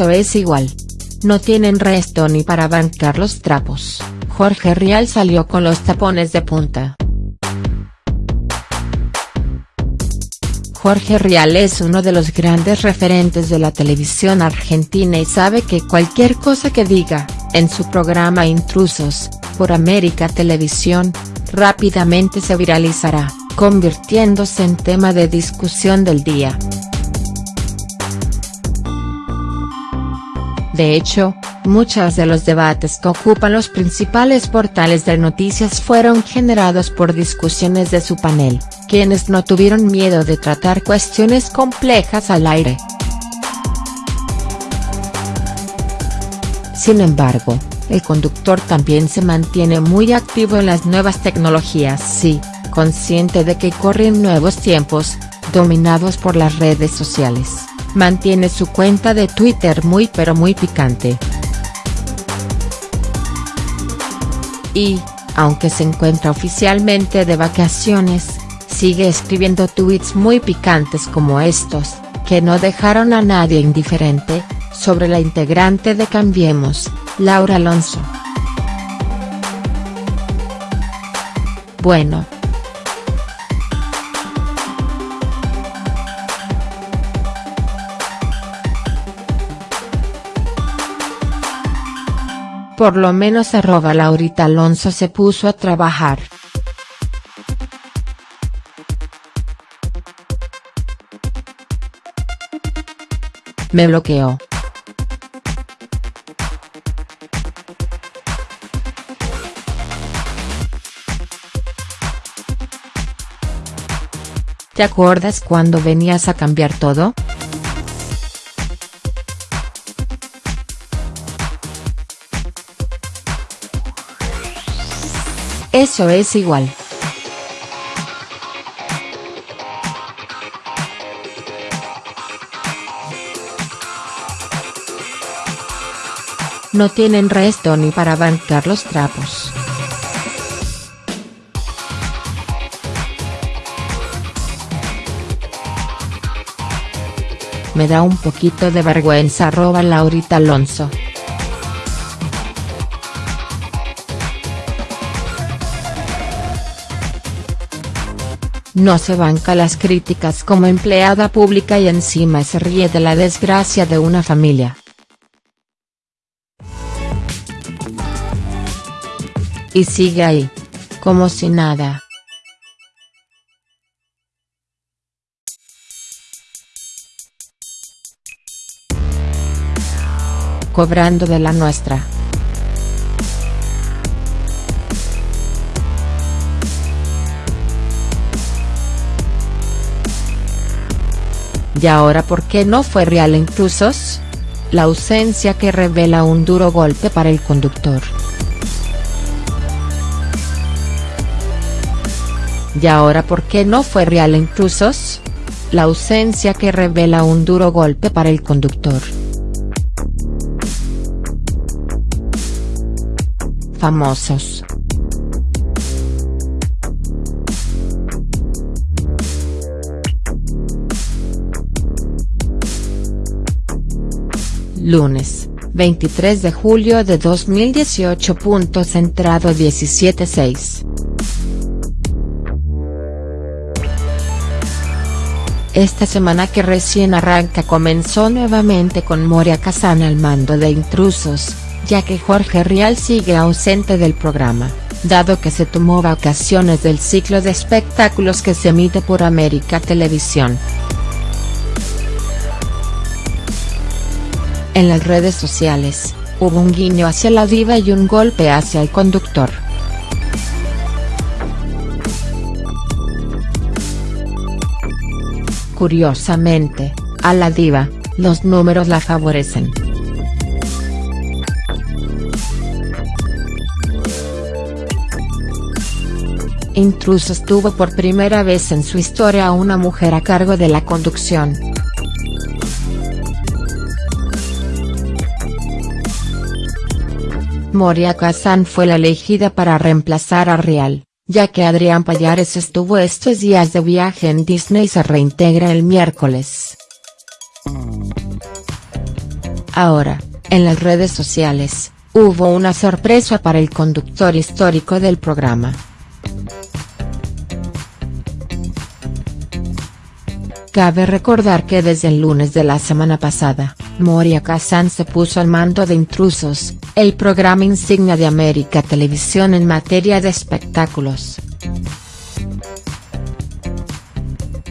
Es igual. No tienen resto ni para bancar los trapos, Jorge Rial salió con los tapones de punta. Jorge Rial es uno de los grandes referentes de la televisión argentina y sabe que cualquier cosa que diga, en su programa Intrusos, por América Televisión, rápidamente se viralizará, convirtiéndose en tema de discusión del día. De hecho, muchos de los debates que ocupan los principales portales de noticias fueron generados por discusiones de su panel, quienes no tuvieron miedo de tratar cuestiones complejas al aire. Sin embargo, el conductor también se mantiene muy activo en las nuevas tecnologías sí, consciente de que corren nuevos tiempos, dominados por las redes sociales mantiene su cuenta de Twitter muy pero muy picante. Y, aunque se encuentra oficialmente de vacaciones, sigue escribiendo tweets muy picantes como estos, que no dejaron a nadie indiferente, sobre la integrante de Cambiemos, Laura Alonso. Bueno, Por lo menos arroba Laurita Alonso se puso a trabajar. Me bloqueó. ¿Te acuerdas cuando venías a cambiar todo?. Eso es igual. No tienen resto ni para bancar los trapos. Me da un poquito de vergüenza arroba Laurita Alonso. No se banca las críticas como empleada pública y encima se ríe de la desgracia de una familia. Y sigue ahí. Como si nada. Cobrando de la nuestra. ¿Y ahora por qué no fue real Intrusos? La ausencia que revela un duro golpe para el conductor. ¿Y ahora por qué no fue real Intrusos? La ausencia que revela un duro golpe para el conductor. Famosos. Lunes, 23 de julio de 2018. Centrado 17.6. Esta semana que recién arranca comenzó nuevamente con Moria Kazan al mando de Intrusos, ya que Jorge Rial sigue ausente del programa, dado que se tomó vacaciones del ciclo de espectáculos que se emite por América Televisión. En las redes sociales, hubo un guiño hacia la diva y un golpe hacia el conductor. Curiosamente, a la diva, los números la favorecen. Intrusos tuvo por primera vez en su historia a una mujer a cargo de la conducción. Moria Kazan fue la elegida para reemplazar a Real, ya que Adrián Payares estuvo estos días de viaje en Disney y se reintegra el miércoles. Ahora, en las redes sociales, hubo una sorpresa para el conductor histórico del programa. Cabe recordar que desde el lunes de la semana pasada, Moria Kazan se puso al mando de Intrusos, el programa insignia de América Televisión en materia de espectáculos.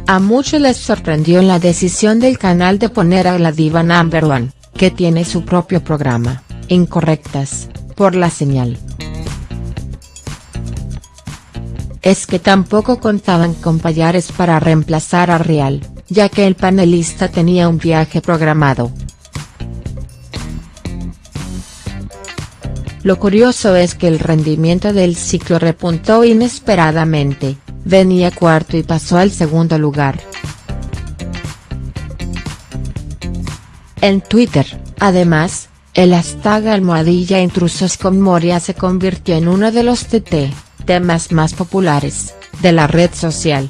A muchos les sorprendió la decisión del canal de poner a la diva number one, que tiene su propio programa, Incorrectas, por la señal. Es que tampoco contaban con Payares para reemplazar a Real, ya que el panelista tenía un viaje programado. Lo curioso es que el rendimiento del ciclo repuntó inesperadamente, venía cuarto y pasó al segundo lugar. En Twitter, además, el hashtag almohadilla intrusos con Moria se convirtió en uno de los TT, temas más populares, de la red social.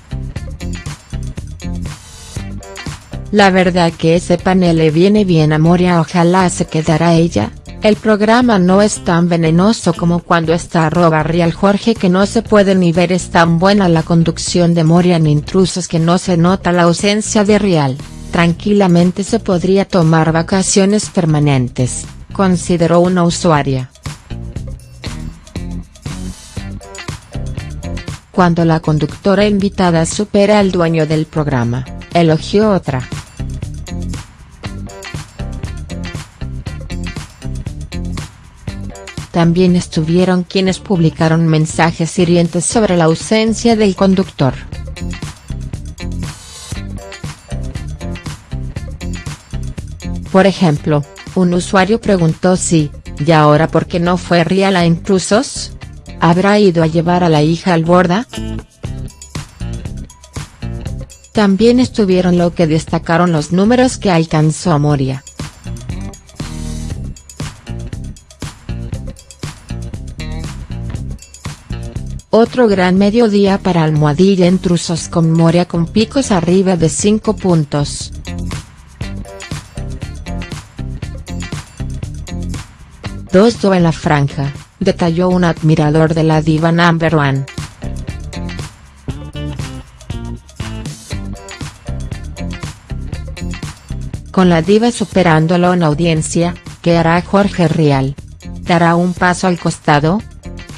La verdad que ese panel le viene bien a Moria ojalá se quedara ella, el programa no es tan venenoso como cuando está arroba real Jorge que no se puede ni ver es tan buena la conducción de Moria en intrusos que no se nota la ausencia de real, tranquilamente se podría tomar vacaciones permanentes, consideró una usuaria. Cuando la conductora invitada supera al dueño del programa, elogió otra. También estuvieron quienes publicaron mensajes hirientes sobre la ausencia del conductor. Por ejemplo, un usuario preguntó si, ¿y ahora por qué no fue Rial a intrusos? ¿Habrá ido a llevar a la hija al borda? También estuvieron lo que destacaron los números que alcanzó Moria. Otro gran mediodía para Almohadilla Intrusos con Moria con picos arriba de 5 puntos. Dos do en la franja, detalló un admirador de la diva number one. Con la diva superándolo en audiencia, ¿qué hará Jorge Rial? ¿Dará un paso al costado?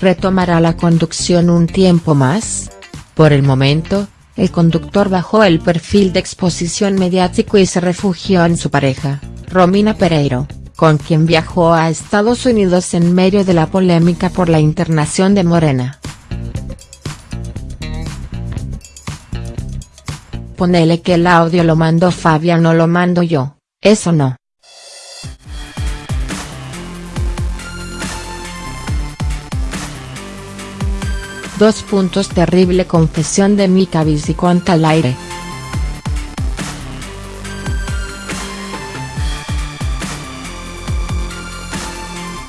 Retomará la conducción un tiempo más. Por el momento, el conductor bajó el perfil de exposición mediático y se refugió en su pareja, Romina Pereiro, con quien viajó a Estados Unidos en medio de la polémica por la internación de Morena. Ponele que el audio lo mandó Fabián no lo mando yo, eso no. Dos puntos Terrible confesión de Mika Viciconta al aire.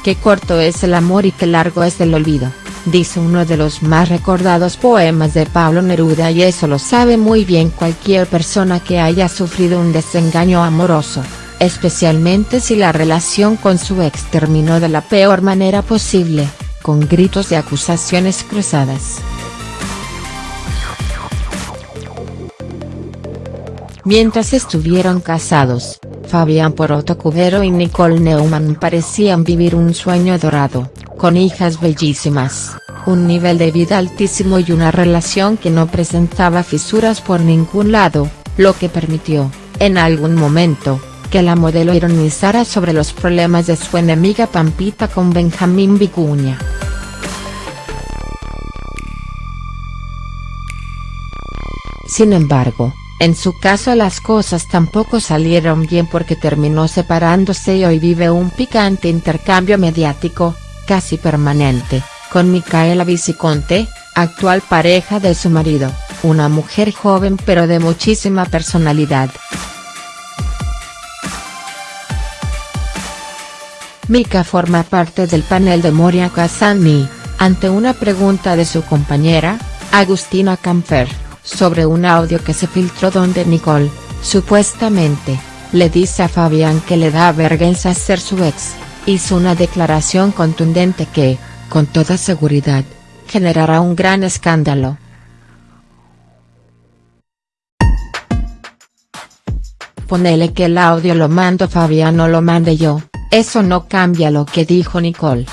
Qué corto es el amor y qué largo es el olvido, dice uno de los más recordados poemas de Pablo Neruda y eso lo sabe muy bien cualquier persona que haya sufrido un desengaño amoroso, especialmente si la relación con su ex terminó de la peor manera posible con gritos de acusaciones cruzadas. Mientras estuvieron casados, Fabián Poroto Cubero y Nicole Neumann parecían vivir un sueño dorado, con hijas bellísimas, un nivel de vida altísimo y una relación que no presentaba fisuras por ningún lado, lo que permitió, en algún momento, que la modelo ironizara sobre los problemas de su enemiga Pampita con Benjamín Vicuña. Sin embargo, en su caso las cosas tampoco salieron bien porque terminó separándose y hoy vive un picante intercambio mediático, casi permanente, con Micaela Viciconte, actual pareja de su marido, una mujer joven pero de muchísima personalidad. Mika forma parte del panel de Moria Casani, ante una pregunta de su compañera, Agustina Camper sobre un audio que se filtró donde Nicole, supuestamente, le dice a Fabián que le da vergüenza ser su ex, hizo una declaración contundente que, con toda seguridad, generará un gran escándalo. Ponele que el audio lo mando Fabián o lo mande yo, eso no cambia lo que dijo Nicole.